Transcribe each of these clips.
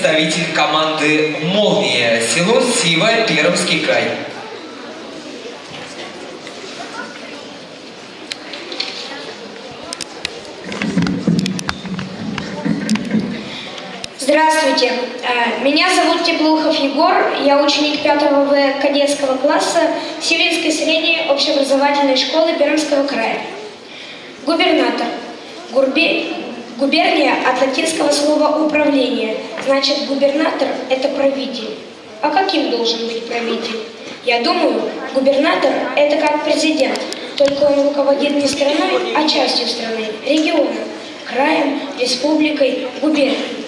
представитель команды «Молния», село Сива, Пермский край. Здравствуйте, Э, меня зовут Теплухов Егор, я ученик 5 В кадетского класса Сирийской средней общеобразовательной школы Пермского края. Губернатор. Гурби... Губерния от латинского слова «управление», значит губернатор – это правитель. А каким должен быть правитель? Я думаю, губернатор – это как президент, только он руководит не страной, а частью страны, регионом, краем, республикой, губернией.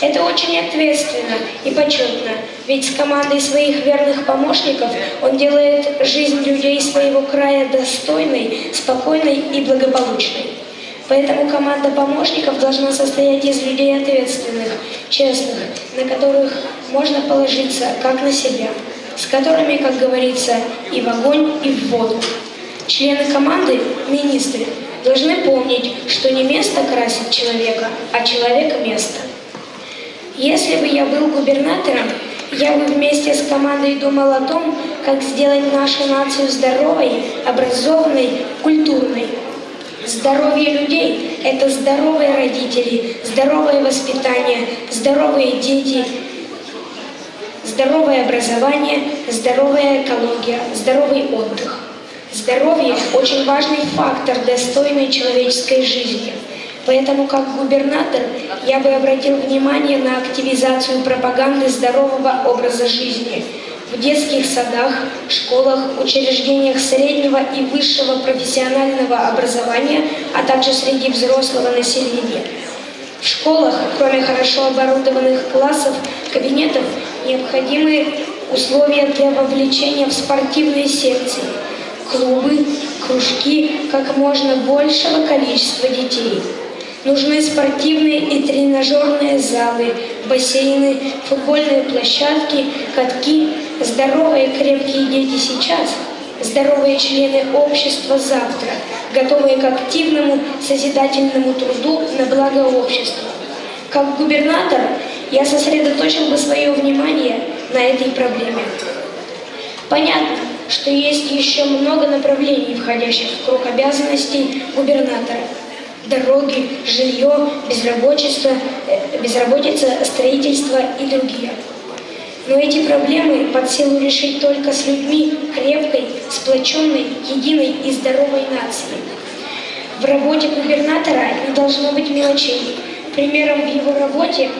Это очень ответственно и почетно, ведь с командой своих верных помощников он делает жизнь людей своего края достойной, спокойной и благополучной. Поэтому команда помощников должна состоять из людей ответственных, честных, на которых можно положиться как на себя, с которыми, как говорится, и в огонь, и в воду. Члены команды, министры, должны помнить, что не место красит человека, а человек – место. Если бы я был губернатором, я бы вместе с командой думал о том, как сделать нашу нацию здоровой, образованной, культурной. Здоровье людей – это здоровые родители, здоровое воспитание, здоровые дети, здоровое образование, здоровая экология, здоровый отдых. Здоровье – очень важный фактор достойной человеческой жизни – Поэтому, как губернатор, я бы обратил внимание на активизацию пропаганды здорового образа жизни в детских садах, школах, учреждениях среднего и высшего профессионального образования, а также среди взрослого населения. В школах, кроме хорошо оборудованных классов, кабинетов, необходимы условия для вовлечения в спортивные секции, клубы, кружки как можно большего количества детей. Нужны спортивные и тренажерные залы, бассейны, футбольные площадки, катки. Здоровые крепкие дети сейчас, здоровые члены общества завтра, готовые к активному созидательному труду на благо общества. Как губернатор я сосредоточил бы свое внимание на этой проблеме. Понятно, что есть еще много направлений, входящих в круг обязанностей губернатора – дороги, жилье, безработица, э, безработица, строительство и другие. Но эти проблемы под силу решить только с людьми крепкой, сплоченной, единой и здоровой нации. В работе губернатора не должно быть мелочей. Примером в его работе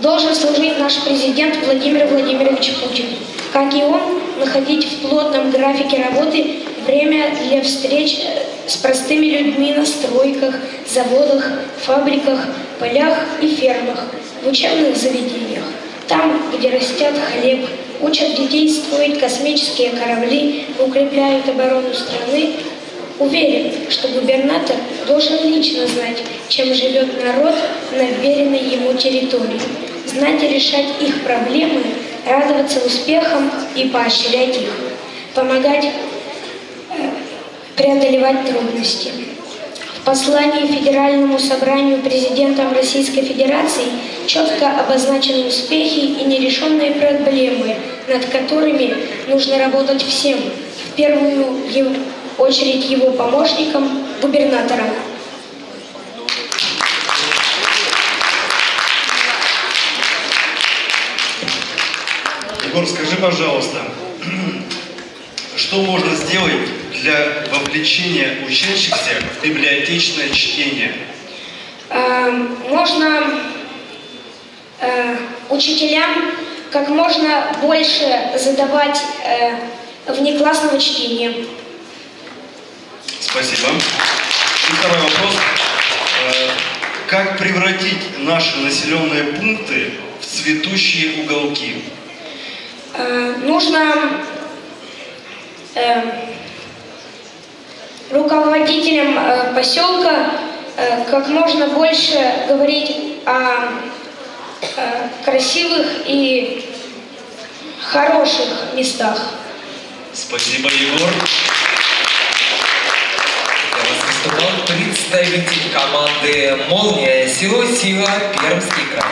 должен служить наш президент Владимир Владимирович Путин. Как и он, находить в плотном графике работы время для встреч э, с простыми людьми на стройках, заводах, фабриках, полях и фермах, в учебных заведениях, там, где растят хлеб, учат детей строить космические корабли, укрепляют оборону страны, Уверен, что губернатор должен лично знать, чем живет народ на веренной ему территории, знать и решать их проблемы, радоваться успехам и поощрять их, помогать преодолевать трудности. В послании Федеральному собранию президентом Российской Федерации четко обозначены успехи и нерешенные проблемы, над которыми нужно работать всем, в первую очередь его помощникам, губернаторам. Егор, скажи, пожалуйста, что можно сделать для вовлечения учащихся в библиотечное чтение? Эм, можно учителям как можно больше задавать э, внеклассного чтения. Спасибо. И второй вопрос. Э, как превратить наши населенные пункты в цветущие уголки? Нужно руководителям э, поселка э, как можно больше говорить о э, красивых и хороших местах. Спасибо, Егор. Выступал представитель команды «Молния» село Сила, Пермский край.